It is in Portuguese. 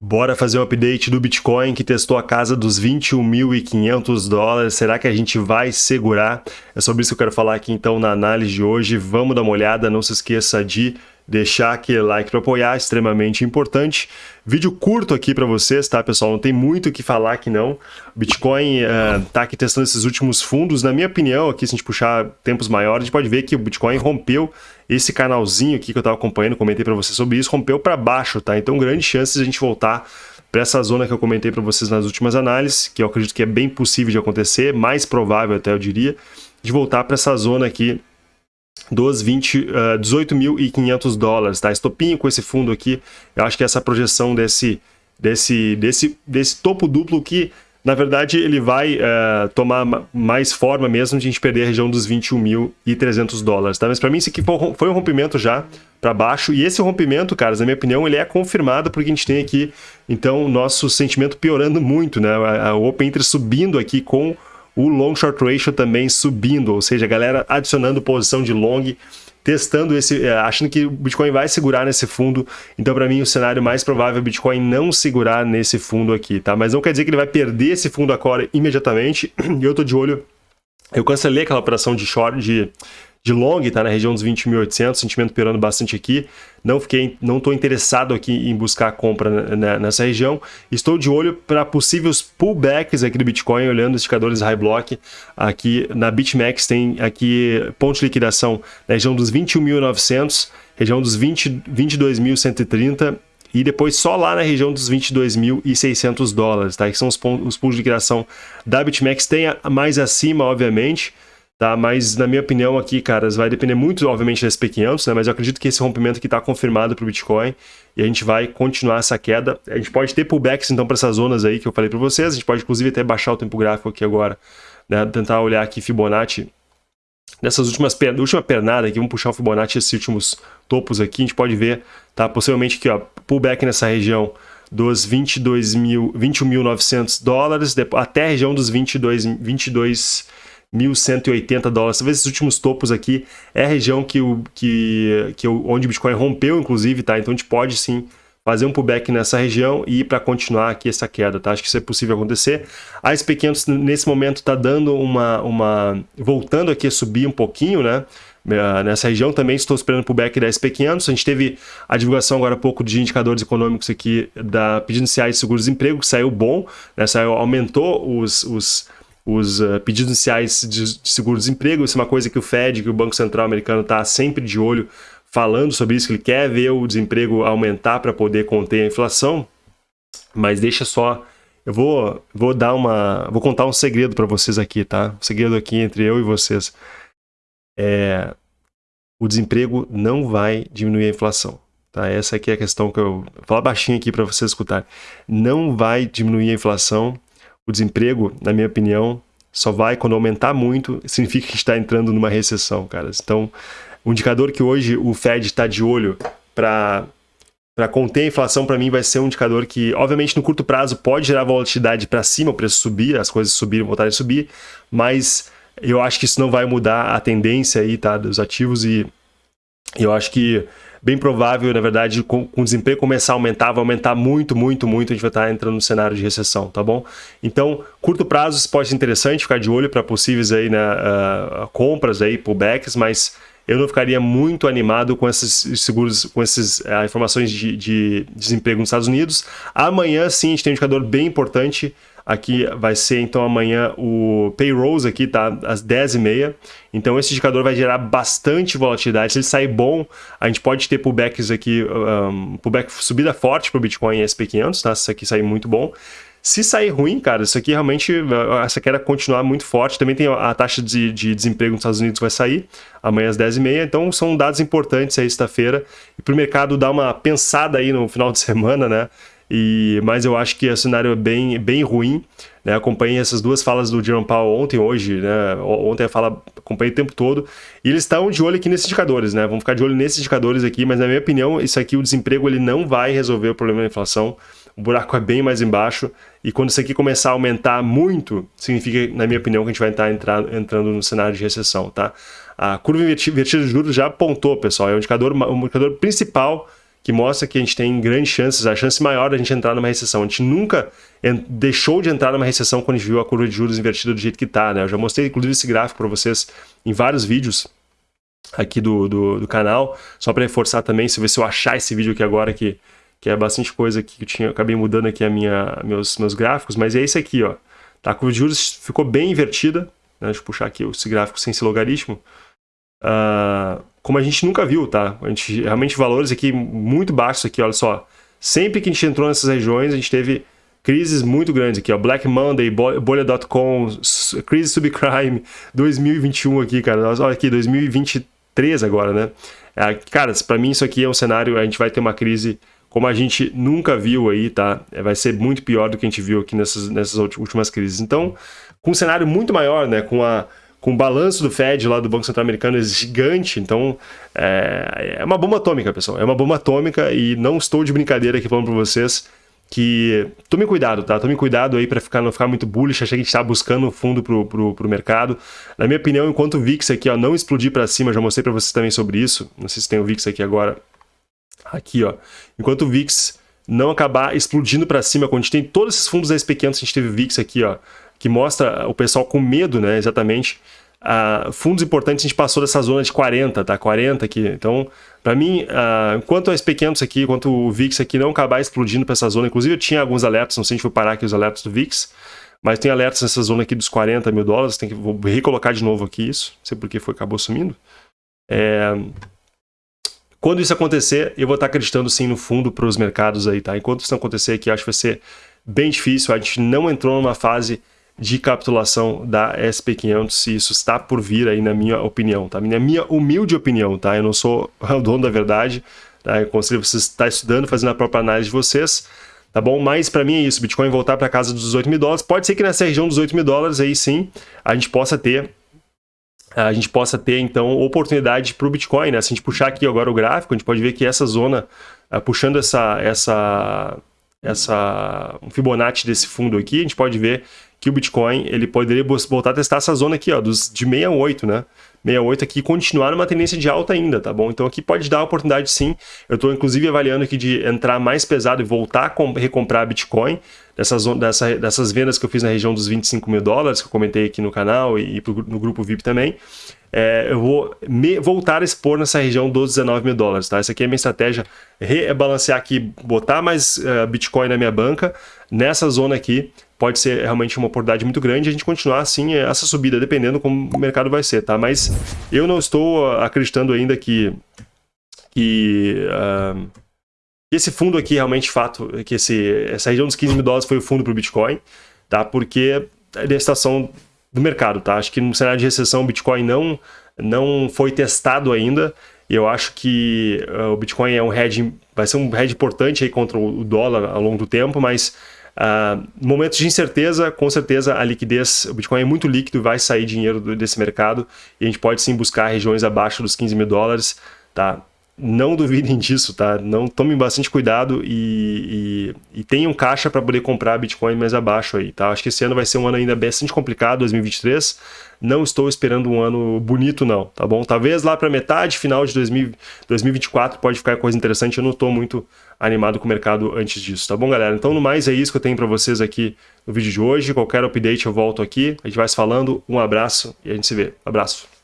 Bora fazer um update do Bitcoin que testou a casa dos 21.500 dólares. Será que a gente vai segurar? É sobre isso que eu quero falar aqui então na análise de hoje. Vamos dar uma olhada, não se esqueça de deixar aquele like para apoiar, extremamente importante. Vídeo curto aqui para vocês, tá, pessoal? Não tem muito o que falar aqui não. Bitcoin uh, tá aqui testando esses últimos fundos. Na minha opinião, aqui se a gente puxar tempos maiores, a gente pode ver que o Bitcoin rompeu esse canalzinho aqui que eu estava acompanhando, comentei para vocês sobre isso, rompeu para baixo, tá? Então, grande chance de a gente voltar para essa zona que eu comentei para vocês nas últimas análises, que eu acredito que é bem possível de acontecer, mais provável até eu diria, de voltar para essa zona aqui dos 20, uh, 18.500 dólares, tá? Estopinho com esse fundo aqui, eu acho que essa projeção desse, desse, desse, desse topo duplo que, na verdade, ele vai uh, tomar mais forma mesmo de a gente perder a região dos 21.300 dólares, tá? Mas para mim isso aqui foi um rompimento já para baixo, e esse rompimento, caras, na minha opinião, ele é confirmado porque a gente tem aqui, então, o nosso sentimento piorando muito, né? O Open Interest subindo aqui com o long short ratio também subindo, ou seja, a galera adicionando posição de long, testando esse, é, achando que o Bitcoin vai segurar nesse fundo. Então, para mim, o cenário mais provável é o Bitcoin não segurar nesse fundo aqui, tá? Mas não quer dizer que ele vai perder esse fundo agora imediatamente. E eu tô de olho. Eu cancelei aquela operação de short, de de long, está na região dos 20.800, sentimento piorando bastante aqui. Não fiquei, não estou interessado aqui em buscar compra nessa região. Estou de olho para possíveis pullbacks aqui do Bitcoin, olhando os indicadores high block. Aqui na BitMEX tem aqui ponto de liquidação na região dos 21.900, região dos 20, 22.130 e depois só lá na região dos 22.600 dólares, tá? Que são os, pontos, os de liquidação da BitMEX. Tem mais acima, obviamente, Tá? Mas, na minha opinião aqui, caras, vai depender muito, obviamente, da SP500, né? Mas eu acredito que esse rompimento aqui está confirmado para o Bitcoin e a gente vai continuar essa queda. A gente pode ter pullbacks, então, para essas zonas aí que eu falei para vocês. A gente pode, inclusive, até baixar o tempo gráfico aqui agora, né? Tentar olhar aqui Fibonacci Nessas últimas per... última pernada aqui, vamos puxar o Fibonacci, esses últimos topos aqui, a gente pode ver, tá? Possivelmente aqui, ó, pullback nessa região dos 21.900 dólares, até a região dos 22, 22 1.180 dólares. Talvez esses últimos topos aqui é a região que o, que, que o, onde o Bitcoin rompeu, inclusive, tá? Então a gente pode sim fazer um pullback nessa região e ir para continuar aqui essa queda, tá? Acho que isso é possível acontecer. A SP500 nesse momento está dando uma, uma... voltando aqui a subir um pouquinho, né? Eh, nessa região também estou esperando o pullback da SP500. A gente teve a divulgação agora há pouco de indicadores econômicos aqui da pedidos iniciais de seguro-desemprego, que saiu bom, né? Saiu, aumentou os, os os uh, pedidos iniciais de, de seguro-desemprego. Isso é uma coisa que o Fed, que o Banco Central americano está sempre de olho falando sobre isso, que ele quer ver o desemprego aumentar para poder conter a inflação. Mas deixa só... Eu vou, vou dar uma... Vou contar um segredo para vocês aqui, tá? Um segredo aqui entre eu e vocês. É, o desemprego não vai diminuir a inflação. Tá? Essa aqui é a questão que eu vou falar baixinho aqui para vocês escutarem. Não vai diminuir a inflação o desemprego, na minha opinião, só vai quando aumentar muito, significa que está entrando numa recessão, caras. Então, o indicador que hoje o Fed está de olho para para conter a inflação, para mim, vai ser um indicador que, obviamente, no curto prazo pode gerar volatilidade para cima, o preço subir, as coisas subirem, voltarem a subir, mas eu acho que isso não vai mudar a tendência aí, tá, dos ativos e eu acho que bem provável, na verdade, com, com o desemprego começar a aumentar, vai aumentar muito, muito, muito, a gente vai estar entrando no cenário de recessão, tá bom? Então, curto prazo isso pode ser interessante, ficar de olho para possíveis aí, né, uh, compras aí, pullbacks, mas eu não ficaria muito animado com esses seguros, com essas uh, informações de, de, desemprego nos Estados Unidos. Amanhã, sim, a gente tem um indicador bem importante Aqui vai ser então amanhã o payrolls aqui, tá? Às 10h30. Então esse indicador vai gerar bastante volatilidade. Se ele sair bom, a gente pode ter pullbacks aqui, um, pullback subida forte para o Bitcoin e SP500, tá? Se isso aqui sair muito bom. Se sair ruim, cara, isso aqui realmente, essa queda continuar muito forte. Também tem a taxa de, de desemprego nos Estados Unidos vai sair amanhã às 10h30. Então são dados importantes aí sexta-feira. E para o mercado dar uma pensada aí no final de semana, né? E, mas eu acho que o cenário é bem, bem ruim. Né? Acompanhei essas duas falas do Jerome Powell ontem, hoje, né? Ontem a fala acompanhei o tempo todo. E eles estão de olho aqui nesses indicadores, né? Vamos ficar de olho nesses indicadores aqui, mas na minha opinião, isso aqui, o desemprego, ele não vai resolver o problema da inflação. O buraco é bem mais embaixo. E quando isso aqui começar a aumentar muito, significa, na minha opinião, que a gente vai estar entrar, entrando no cenário de recessão, tá? A curva invertida de juros já apontou, pessoal. É o indicador, o indicador principal que mostra que a gente tem grandes chances, a chance maior da gente entrar numa recessão. A gente nunca deixou de entrar numa recessão quando a gente viu a curva de juros invertida do jeito que está, né? Eu já mostrei, inclusive, esse gráfico para vocês em vários vídeos aqui do, do, do canal, só para reforçar também, se eu achar esse vídeo aqui agora, que, que é bastante coisa que eu tinha, acabei mudando aqui a minha, meus, meus gráficos, mas é esse aqui, ó. Tá, a curva de juros ficou bem invertida, né? deixa eu puxar aqui esse gráfico sem esse logaritmo, uh, como a gente nunca viu, tá? A gente, realmente valores aqui muito baixos aqui, olha só. Sempre que a gente entrou nessas regiões, a gente teve crises muito grandes aqui, ó. Black Monday, bolha.com, crise subprime, 2021 aqui, cara. Olha aqui, 2023 agora, né? É, cara, para mim isso aqui é um cenário, a gente vai ter uma crise como a gente nunca viu aí, tá? É, vai ser muito pior do que a gente viu aqui nessas, nessas últimas crises. Então, com um cenário muito maior, né? Com a com o balanço do Fed lá do Banco Central Americano gigante, então é, é uma bomba atômica, pessoal. É uma bomba atômica e não estou de brincadeira aqui falando para vocês que tome cuidado, tá? Tome cuidado aí para ficar, não ficar muito bullish, achar que a gente está buscando fundo pro, pro mercado. Na minha opinião, enquanto o VIX aqui ó, não explodir para cima, já mostrei para vocês também sobre isso, não sei se tem o VIX aqui agora, aqui ó, enquanto o VIX não acabar explodindo para cima, quando a gente tem todos esses fundos da SP500, a gente teve o VIX aqui ó, que mostra o pessoal com medo, né, exatamente, Uh, fundos importantes a gente passou dessa zona de 40, tá? 40 aqui. Então, para mim, uh, enquanto as pequenos aqui, enquanto o VIX aqui não acabar explodindo para essa zona, inclusive eu tinha alguns alertas, não sei se a gente parar aqui os alertas do VIX, mas tem alertas nessa zona aqui dos 40 mil dólares, tem que, vou recolocar de novo aqui isso, não sei porque foi, acabou sumindo. É, quando isso acontecer, eu vou estar acreditando sim no fundo para os mercados aí, tá? Enquanto isso não acontecer aqui, acho que vai ser bem difícil, a gente não entrou numa fase de capitulação da SP500 e isso está por vir aí na minha opinião, tá? Na minha humilde opinião, tá? Eu não sou o dono da verdade, tá? Eu conselho vocês estar estudando, fazendo a própria análise de vocês, tá bom? Mas para mim é isso, Bitcoin voltar para casa dos 18 mil dólares, pode ser que nessa região dos 8 mil dólares aí sim, a gente possa ter a gente possa ter então oportunidade para o Bitcoin, né? Se a gente puxar aqui agora o gráfico, a gente pode ver que essa zona, uh, puxando essa, essa, essa um Fibonacci desse fundo aqui, a gente pode ver que o Bitcoin ele poderia voltar a testar essa zona aqui, ó, dos, de 68, né? 68 aqui continuar numa tendência de alta ainda, tá bom? Então aqui pode dar oportunidade sim. Eu estou inclusive avaliando aqui de entrar mais pesado e voltar a recomprar Bitcoin dessas, dessa, dessas vendas que eu fiz na região dos 25 mil dólares, que eu comentei aqui no canal e, e no grupo VIP também. É, eu vou me, voltar a expor nessa região dos 19 mil dólares, tá? Essa aqui é a minha estratégia, rebalancear aqui, botar mais uh, Bitcoin na minha banca, nessa zona aqui, pode ser realmente uma oportunidade muito grande a gente continuar assim essa subida, dependendo como o mercado vai ser, tá? Mas eu não estou acreditando ainda que, que uh, esse fundo aqui realmente, fato, que esse, essa região dos 15 mil dólares foi o fundo para o Bitcoin, tá? Porque é a situação do mercado, tá? Acho que no cenário de recessão o Bitcoin não, não foi testado ainda, e eu acho que uh, o Bitcoin é um hedge, vai ser um hedge importante aí contra o dólar ao longo do tempo, mas Uh, momentos de incerteza, com certeza a liquidez, o Bitcoin é muito líquido, vai sair dinheiro desse mercado e a gente pode sim buscar regiões abaixo dos 15 mil dólares, tá? Não duvidem disso, tá? Não tomem bastante cuidado e, e, e tenham caixa para poder comprar Bitcoin mais abaixo aí, tá? Acho que esse ano vai ser um ano ainda bastante complicado, 2023. Não estou esperando um ano bonito não, tá bom? Talvez lá para metade, final de 2000, 2024 pode ficar coisa interessante, eu não estou muito animado com o mercado antes disso, tá bom, galera? Então, no mais, é isso que eu tenho para vocês aqui no vídeo de hoje. Qualquer update eu volto aqui, a gente vai se falando. Um abraço e a gente se vê. Abraço.